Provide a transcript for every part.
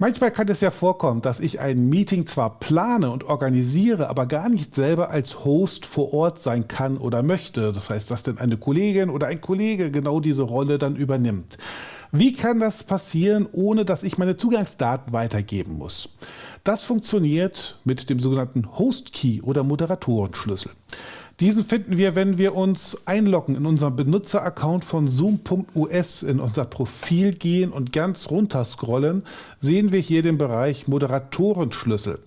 Manchmal kann es ja vorkommen, dass ich ein Meeting zwar plane und organisiere, aber gar nicht selber als Host vor Ort sein kann oder möchte. Das heißt, dass denn eine Kollegin oder ein Kollege genau diese Rolle dann übernimmt. Wie kann das passieren, ohne dass ich meine Zugangsdaten weitergeben muss? Das funktioniert mit dem sogenannten Host Key oder Moderatorenschlüssel. Diesen finden wir, wenn wir uns einloggen in unseren Benutzeraccount von zoom.us, in unser Profil gehen und ganz runter scrollen, sehen wir hier den Bereich Moderatorenschlüssel.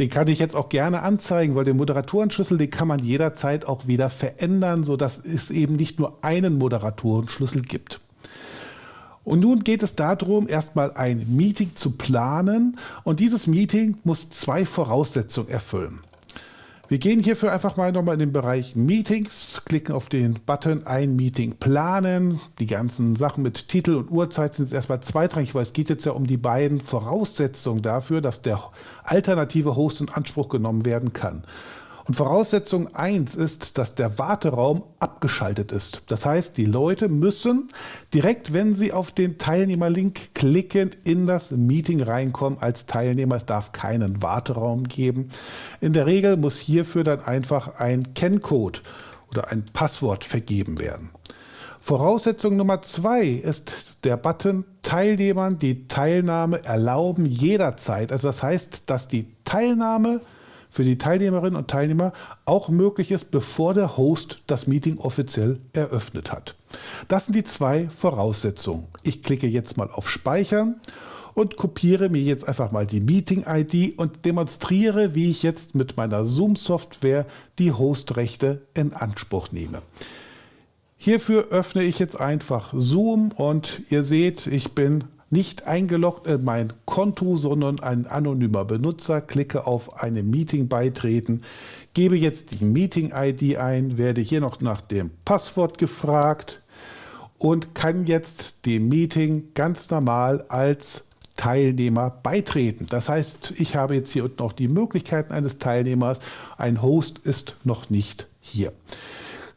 Den kann ich jetzt auch gerne anzeigen, weil den Moderatorenschlüssel, den kann man jederzeit auch wieder verändern, sodass es eben nicht nur einen Moderatorenschlüssel gibt. Und nun geht es darum, erstmal ein Meeting zu planen und dieses Meeting muss zwei Voraussetzungen erfüllen. Wir gehen hierfür einfach mal nochmal in den Bereich Meetings, klicken auf den Button Ein Meeting planen. Die ganzen Sachen mit Titel und Uhrzeit sind jetzt erstmal zweitrangig, weil es geht jetzt ja um die beiden Voraussetzungen dafür, dass der alternative Host in Anspruch genommen werden kann. Und Voraussetzung 1 ist, dass der Warteraum abgeschaltet ist. Das heißt, die Leute müssen direkt, wenn sie auf den Teilnehmerlink klicken, in das Meeting reinkommen als Teilnehmer. Es darf keinen Warteraum geben. In der Regel muss hierfür dann einfach ein Kenncode oder ein Passwort vergeben werden. Voraussetzung Nummer zwei ist der Button Teilnehmern die Teilnahme erlauben jederzeit. Also das heißt, dass die Teilnahme für die Teilnehmerinnen und Teilnehmer auch möglich ist, bevor der Host das Meeting offiziell eröffnet hat. Das sind die zwei Voraussetzungen. Ich klicke jetzt mal auf Speichern und kopiere mir jetzt einfach mal die Meeting-ID und demonstriere, wie ich jetzt mit meiner Zoom-Software die Hostrechte in Anspruch nehme. Hierfür öffne ich jetzt einfach Zoom und ihr seht, ich bin nicht eingeloggt in mein Konto, sondern ein anonymer Benutzer, klicke auf eine Meeting beitreten, gebe jetzt die Meeting-ID ein, werde hier noch nach dem Passwort gefragt und kann jetzt dem Meeting ganz normal als Teilnehmer beitreten. Das heißt, ich habe jetzt hier unten auch die Möglichkeiten eines Teilnehmers. Ein Host ist noch nicht hier.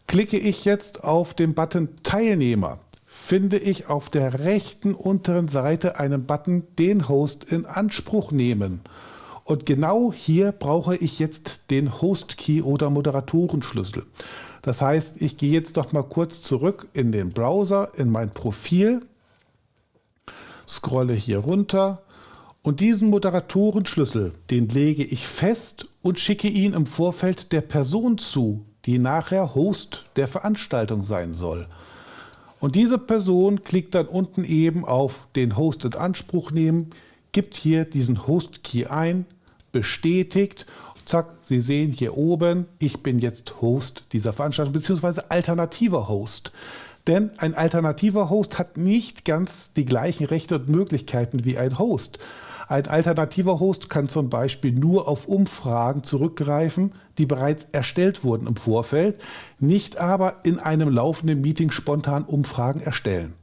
Klicke ich jetzt auf den Button Teilnehmer, finde ich auf der rechten unteren Seite einen Button den Host in Anspruch nehmen. Und genau hier brauche ich jetzt den Host Key oder Moderatorenschlüssel. Das heißt, ich gehe jetzt noch mal kurz zurück in den Browser, in mein Profil, scrolle hier runter und diesen Moderatorenschlüssel, den lege ich fest und schicke ihn im Vorfeld der Person zu, die nachher Host der Veranstaltung sein soll. Und diese Person klickt dann unten eben auf den Host in Anspruch nehmen, gibt hier diesen Host-Key ein, bestätigt, zack, Sie sehen hier oben, ich bin jetzt Host dieser Veranstaltung, beziehungsweise alternativer Host. Denn ein alternativer Host hat nicht ganz die gleichen Rechte und Möglichkeiten wie ein Host. Ein alternativer Host kann zum Beispiel nur auf Umfragen zurückgreifen, die bereits erstellt wurden im Vorfeld, nicht aber in einem laufenden Meeting spontan Umfragen erstellen.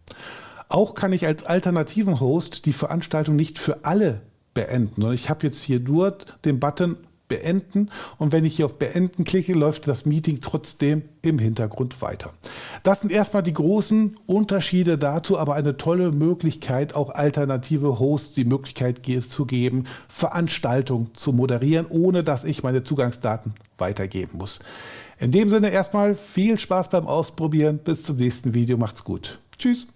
Auch kann ich als alternativen Host die Veranstaltung nicht für alle beenden. Ich habe jetzt hier nur den Button beenden und wenn ich hier auf beenden klicke, läuft das Meeting trotzdem im Hintergrund weiter. Das sind erstmal die großen Unterschiede dazu, aber eine tolle Möglichkeit, auch alternative Hosts die Möglichkeit zu geben, Veranstaltungen zu moderieren, ohne dass ich meine Zugangsdaten weitergeben muss. In dem Sinne erstmal viel Spaß beim Ausprobieren. Bis zum nächsten Video. Macht's gut. Tschüss.